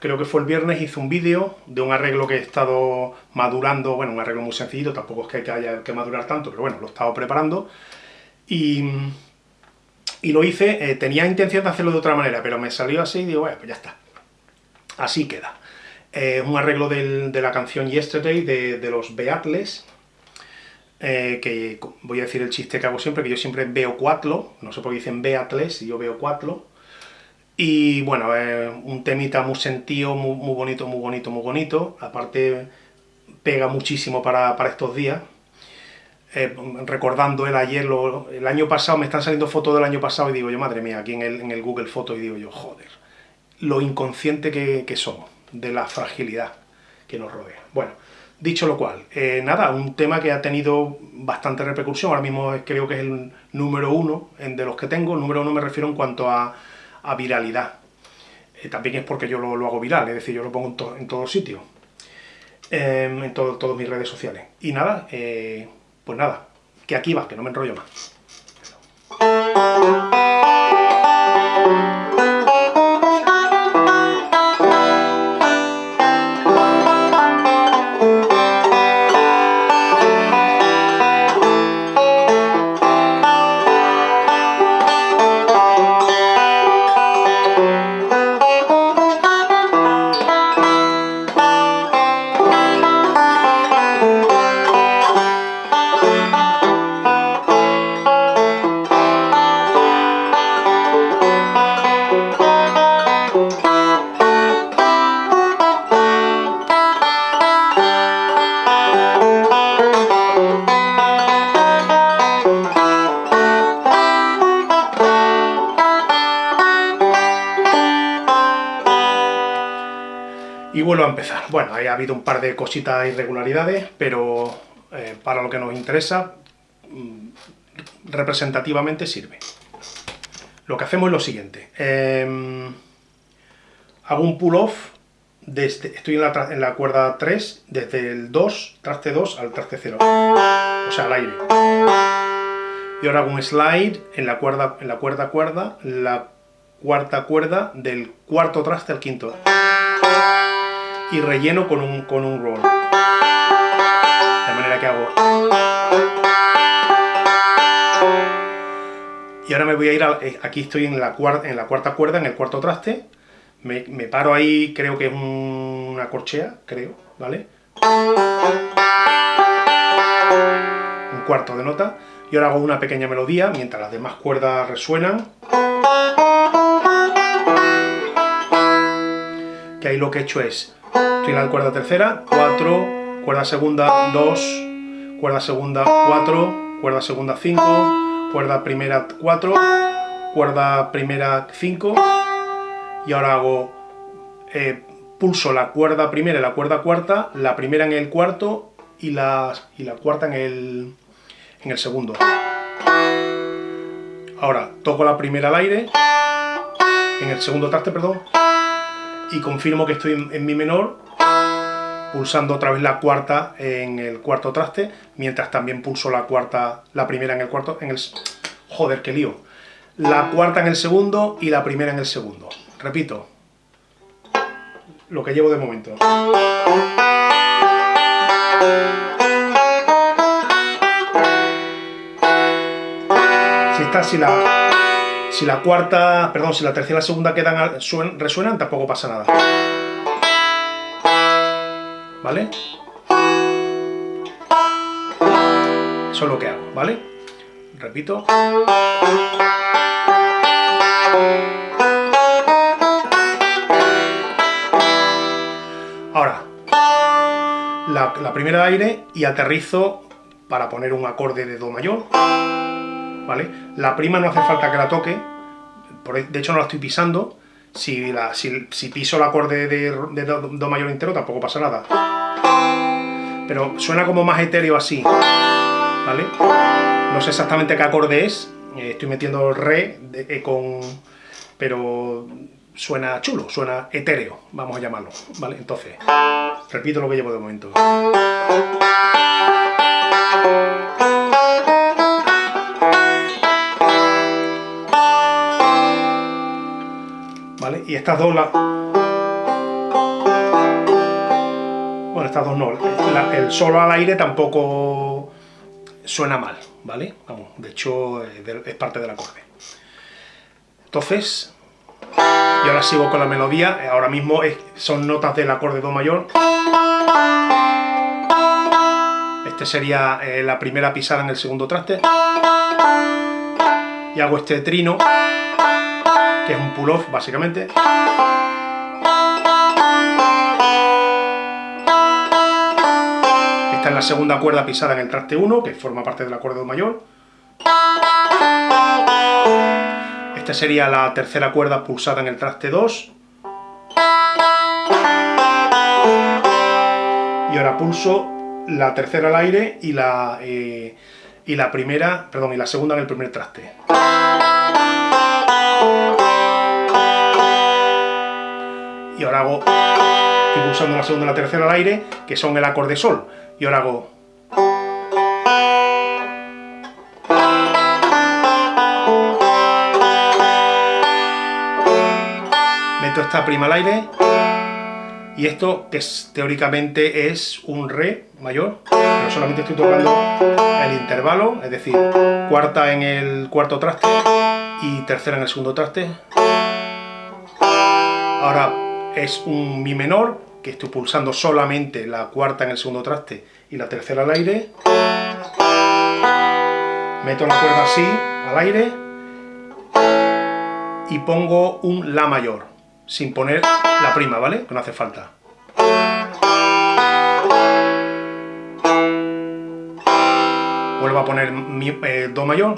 creo que fue el viernes, hice un vídeo de un arreglo que he estado madurando, bueno, un arreglo muy sencillito, tampoco es que haya que madurar tanto, pero bueno, lo he estado preparando, y, lo hice, eh, tenía intención de hacerlo de otra manera, pero me salió así y digo, bueno, pues ya está, así queda. Es un arreglo de la canción Yesterday de, de los Beatles, eh, que voy a decir el chiste que hago siempre, que yo siempre veo cuatro, no sé por qué dicen Beatles y yo veo cuatro, y bueno, un temita muy sentido, muy, muy, bonito, muy bonito, muy bonito. Aparte, pega muchísimo para, para estos días. Eh, recordando el ayer, lo, el año pasado, me están saliendo fotos del año pasado y digo yo, madre mía, aquí en el, en el Google Fotos, y digo yo, joder, lo inconsciente que, que, somos, de la fragilidad que nos rodea. Bueno, dicho lo cual, eh, nada, un tema que ha tenido bastante repercusión, ahora mismo creo que es el número uno de los que tengo, número uno me refiero en cuanto a a viralidad. Eh, también es porque yo lo, lo, hago viral, es decir, yo lo pongo en, to, en todos sitios, eh, en to, todas mis redes sociales. Y nada, eh, pues nada, que aquí va, que no me enrollo más. Y vuelvo a empezar. Bueno, ahí ha habido un par de cositas irregularidades, pero eh, para lo que nos interesa, mmm, representativamente sirve. Lo que hacemos es lo siguiente. Eh, hago un pull-off, estoy en la, en la, cuerda 3, desde el 2, traste 2 al traste 0, o sea, al aire. Y ahora hago un slide en la cuerda, en la cuerda cuerda, la cuarta cuerda del cuarto traste al quinto y relleno con un, con un roll. De manera que hago... Y ahora me voy a ir, a, eh, aquí estoy en la, cuarta, en la cuarta cuerda, en el cuarto traste, me, paro ahí, creo que es un, una corchea, creo, ¿vale? Un cuarto de nota, y ahora hago una pequeña melodía, mientras las demás cuerdas resuenan. Que ahí lo que he hecho es Estoy en la cuerda tercera, 4, cuerda segunda, 2, cuerda segunda, 4, cuerda segunda, 5, cuerda primera, 4, cuerda primera, 5, y ahora hago, eh, pulso la cuerda primera y la cuerda cuarta, la primera en el cuarto y la, y la cuarta en el, en el segundo. Ahora, toco la primera al aire, en el segundo traste, perdón, y confirmo que estoy en, en, mi menor, pulsando otra vez la cuarta en el cuarto traste, mientras también pulso la cuarta, la primera en el cuarto, en el... Joder, qué lío. La cuarta en el segundo y la primera en el segundo. Repito, lo que llevo de momento. Si está, si la si la cuarta, perdón, si la tercera y la segunda quedan, resuenan, tampoco pasa nada. ¿Vale? Eso es lo que hago, ¿vale? Repito. Ahora, la, la primera aire y aterrizo para poner un acorde de Do mayor. ¿Vale? La prima no hace falta que la toque, de hecho no la estoy pisando, si, la, si, si piso el acorde de, de do, do, mayor entero tampoco pasa nada. Pero suena como más etéreo así, ¿vale? No sé exactamente qué acorde es, eh, estoy metiendo re de, eh, con... pero suena chulo, suena etéreo, vamos a llamarlo, ¿vale? Entonces, repito lo que llevo de momento. Y estas dos, la... bueno, estas dos no, el solo al aire tampoco suena mal, ¿vale? Vamos, de hecho es parte del acorde. Entonces, y ahora sigo con la melodía, ahora mismo son notas del acorde Do mayor. Este sería eh, la primera pisada en el segundo traste. Y hago este trino, que es un pull-off básicamente. Esta es la segunda cuerda pisada en el traste 1, que forma parte del acorde Do mayor. Esta sería la tercera cuerda pulsada en el traste 2. Y ahora pulso la tercera al aire y la, eh, y la primera, perdón, y la segunda en el primer traste. Y ahora hago, estoy pulsando la segunda y la tercera al aire, que son el acorde sol. Y ahora hago esta prima al aire, y esto que teóricamente es un re mayor, pero solamente estoy tocando el intervalo, es decir, cuarta en el cuarto traste y tercera en el segundo traste. Es un mi menor, que estoy pulsando solamente la cuarta en el segundo traste y la tercera al aire. Meto la cuerda así, al aire, y pongo un la mayor sin poner la prima, ¿vale? Que no hace falta. Vuelvo a poner mi, eh, Do mayor.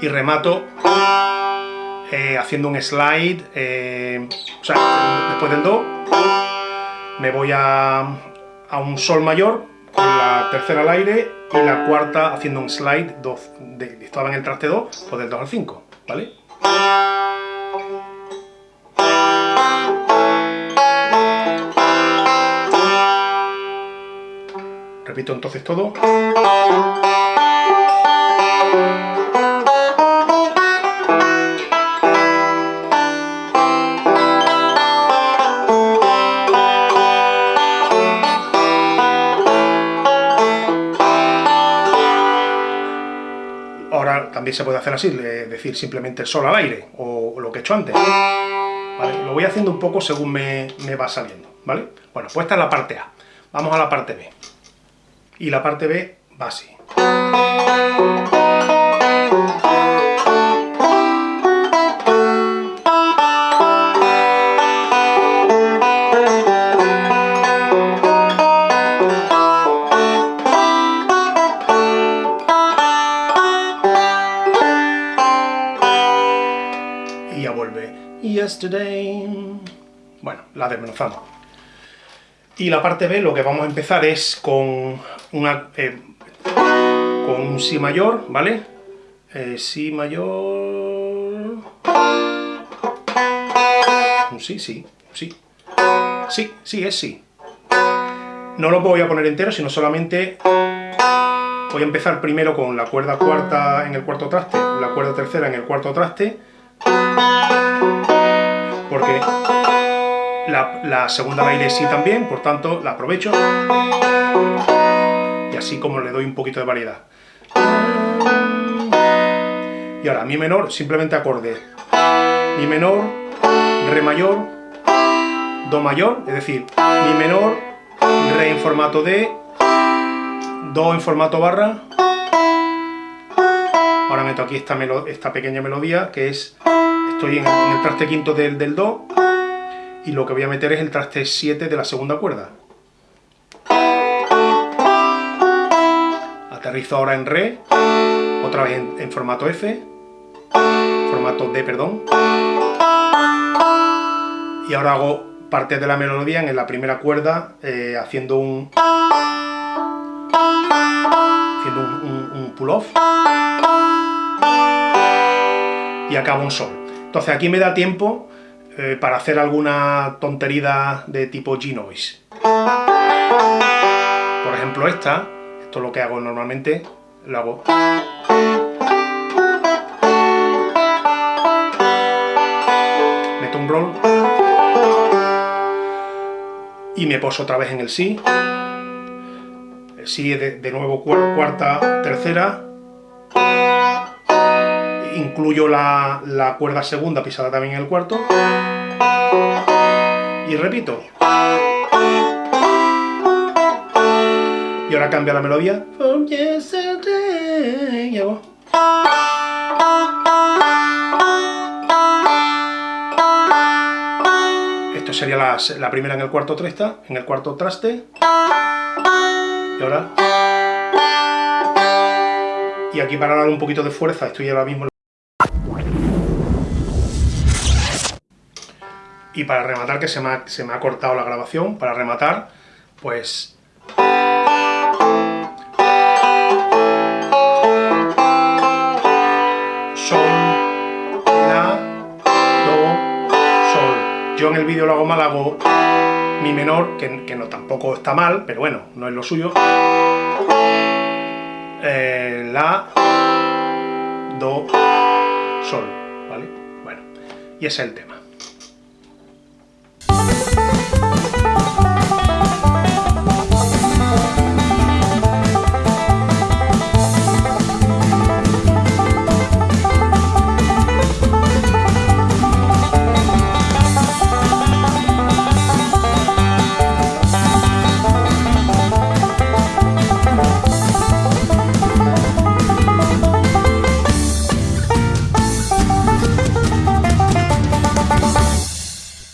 Y remato eh, haciendo un slide, eh, o sea, después del Do, me voy a, a un Sol mayor, con la tercera al aire, y la cuarta haciendo un slide, dos, de, estaba en el traste 2, pues del 2 al 5, ¿vale? Repito entonces todo. También se puede hacer así, decir simplemente el sol al aire, o lo que he hecho antes. Lo voy haciendo un poco según me, me va saliendo, ¿vale? Bueno, pues esta es la parte A. Vamos a la parte B y la parte B va así. Bueno, la desmenuzamos. Y la parte B lo que vamos a empezar es con, una, eh, con un Si mayor, ¿vale? Eh, si mayor... Un Si, sí, sí. Sí, sí, es Si. No lo voy a poner entero, sino solamente voy a empezar primero con la cuerda cuarta en el cuarto traste, la cuerda tercera en el cuarto traste, porque la, segunda al aire sí también, por tanto la aprovecho. Y así como le doy un poquito de variedad. Y ahora, mi menor, simplemente acorde. Mi menor, re mayor, do mayor, es decir, mi menor, re en formato D, do en formato barra. Ahora meto aquí esta pequeña melodía que es, estoy en, el traste quinto del, del do, y lo que voy a meter es el traste 7 de la segunda cuerda. Aterrizo ahora en Re, otra vez en, formato F, formato D, perdón. Y ahora hago parte de la melodía en la primera cuerda eh, haciendo un haciendo un pull-off y acabo un sol. Entonces aquí me da tiempo eh, para hacer alguna tonterida de tipo G-Noise. Por ejemplo esta, esto es lo que hago normalmente, lo hago... Meto un roll. Y me poso otra vez en el Si. Sí. Si sí de, de nuevo cuarta, tercera, Incluyo la, la cuerda segunda pisada también en el cuarto. Y repito. Y ahora cambia la melodía. Esto sería la, la, primera en el cuarto traste, en el cuarto traste. Y ahora. Y aquí para darle un poquito de fuerza, estoy ahora mismo. Y para rematar, que se me, ha, cortado la grabación, para rematar, pues Yo en el vídeo lo hago mal, hago mi menor, que, no tampoco está mal, pero bueno, no es lo suyo. Eh, la, do, sol, ¿vale? Bueno, y ese es el tema.